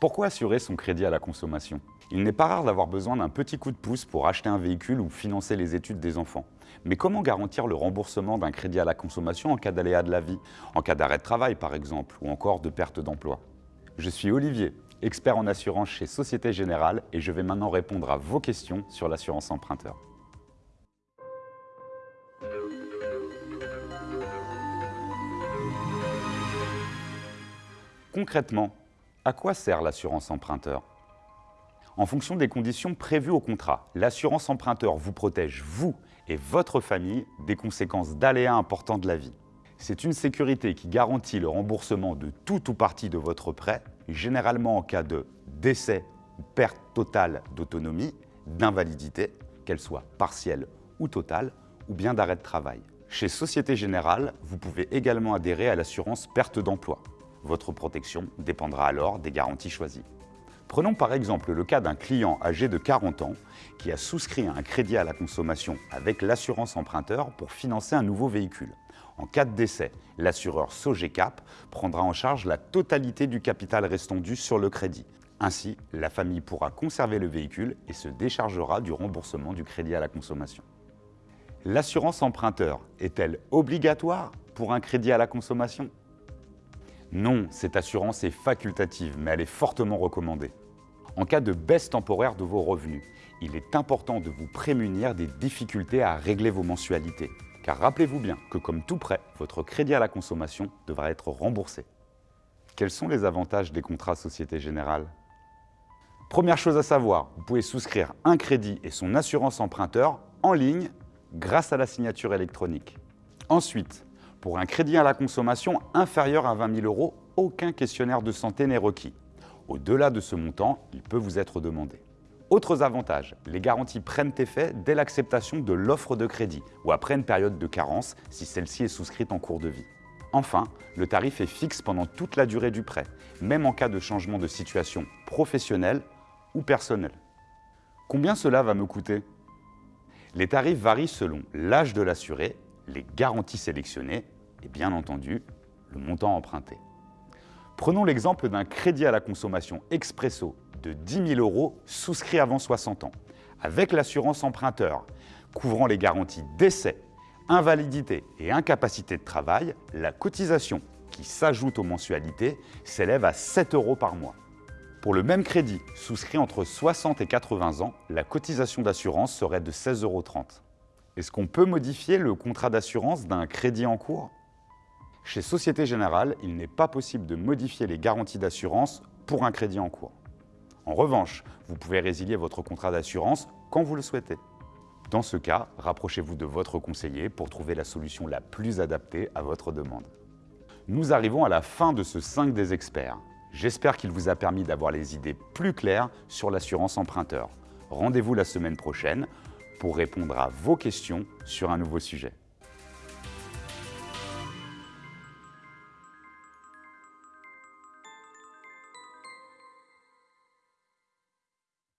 Pourquoi assurer son crédit à la consommation? Il n'est pas rare d'avoir besoin d'un petit coup de pouce pour acheter un véhicule ou financer les études des enfants. Mais comment garantir le remboursement d'un crédit à la consommation en cas d'aléa de la vie, en cas d'arrêt de travail par exemple, ou encore de perte d'emploi? Je suis Olivier, expert en assurance chez Société Générale et je vais maintenant répondre à vos questions sur l'assurance emprunteur. Concrètement, à quoi sert l'assurance emprunteur? En fonction des conditions prévues au contrat, l'assurance emprunteur vous protège, vous et votre famille, des conséquences d'aléas importants de la vie. C'est une sécurité qui garantit le remboursement de tout ou partie de votre prêt, généralement en cas de décès ou perte totale d'autonomie, d'invalidité, qu'elle soit partielle ou totale, ou bien d'arrêt de travail. Chez Société Générale, vous pouvez également adhérer à l'assurance perte d'emploi. Votre protection dépendra alors des garanties choisies. Prenons par exemple le cas d'un client âgé de 40 ans qui a souscrit un crédit à la consommation avec l'assurance emprunteur pour financer un nouveau véhicule. En cas de décès, l'assureur Sogecap prendra en charge la totalité du capital restant dû sur le crédit. Ainsi, la famille pourra conserver le véhicule et se déchargera du remboursement du crédit à la consommation. L'assurance emprunteur est-elle obligatoire pour un crédit à la consommation? Non, cette assurance est facultative, mais elle est fortement recommandée. En cas de baisse temporaire de vos revenus, il est important de vous prémunir des difficultés à régler vos mensualités. Car rappelez-vous bien que comme tout prêt, votre crédit à la consommation devra être remboursé. Quels sont les avantages des contrats Société Générale? Première chose à savoir, vous pouvez souscrire un crédit et son assurance emprunteur en ligne grâce à la signature électronique. Ensuite, pour un crédit à la consommation inférieur à 20 000 euros, aucun questionnaire de santé n'est requis. Au-delà de ce montant, il peut vous être demandé. Autres avantages, les garanties prennent effet dès l'acceptation de l'offre de crédit ou après une période de carence si celle-ci est souscrite en cours de vie. Enfin, le tarif est fixe pendant toute la durée du prêt, même en cas de changement de situation professionnelle ou personnelle. Combien cela va me coûter? Les tarifs varient selon l'âge de l'assuré les garanties sélectionnées et bien entendu le montant emprunté. Prenons l'exemple d'un crédit à la consommation expresso de 10 000 euros souscrit avant 60 ans, avec l'assurance emprunteur couvrant les garanties décès, invalidité et incapacité de travail, la cotisation qui s'ajoute aux mensualités s'élève à 7 euros par mois. Pour le même crédit souscrit entre 60 et 80 ans, la cotisation d'assurance serait de 16,30 euros. Est-ce qu'on peut modifier le contrat d'assurance d'un crédit en cours? Chez Société Générale, il n'est pas possible de modifier les garanties d'assurance pour un crédit en cours. En revanche, vous pouvez résilier votre contrat d'assurance quand vous le souhaitez. Dans ce cas, rapprochez-vous de votre conseiller pour trouver la solution la plus adaptée à votre demande. Nous arrivons à la fin de ce 5 des experts. J'espère qu'il vous a permis d'avoir les idées plus claires sur l'assurance emprunteur. Rendez-vous la semaine prochaine pour répondre à vos questions sur un nouveau sujet.